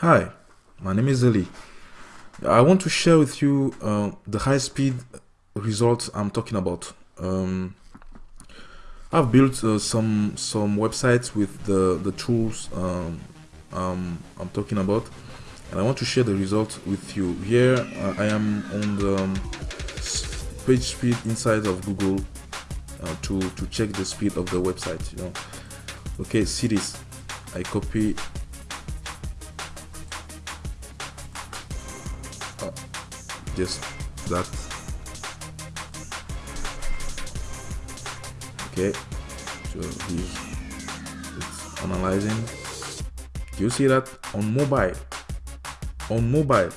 Hi, my name is Ali. I want to share with you uh, the high-speed results I'm talking about. Um, I've built uh, some some websites with the the tools um, um, I'm talking about, and I want to share the results with you. Here uh, I am on the um, PageSpeed Insights of Google uh, to to check the speed of the website. You know, okay, see this. I copy just that. Okay. So he's it's analyzing. Do you see that on mobile? On mobile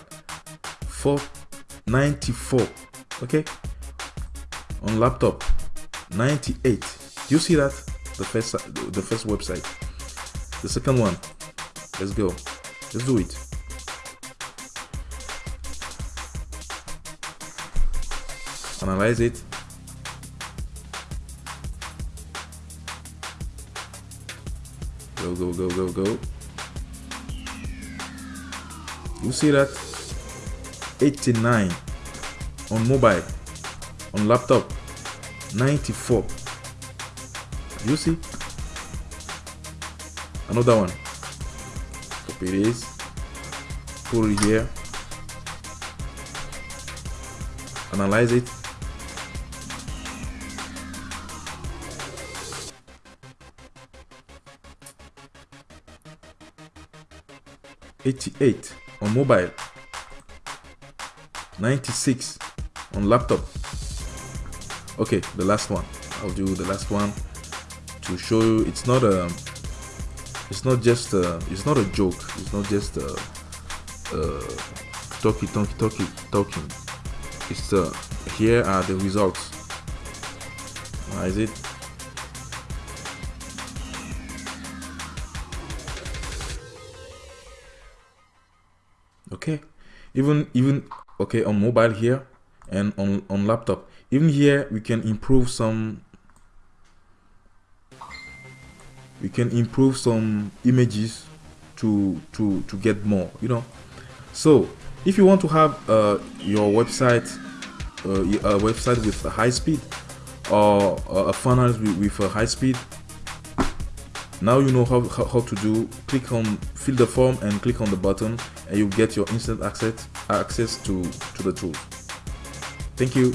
494 okay. On laptop 98 do you see that? The first the first website. The second one. Let's go. Let's do it analyze it. Go go go go go. You see that? 89 on mobile on laptop 94 you see? Another one. Copy this. Put it here. Analyze it 88 on mobile 96 on laptop. Okay the last one. I'll do the last one to show you. It's not a it's not just a, it's not a joke. It's not just a, a talky talky talky talking. It's uh here are the results. Is it okay. Even even okay on mobile here and on on laptop even here we can improve some we can improve some images to to to get more you know? So if you want to have uh, your website uh, a website with a high speed or a funnel with, with a high speed now you know how, how, how, to do click on fill the form and click on the button and you get your instant access access to to the tool. Thank you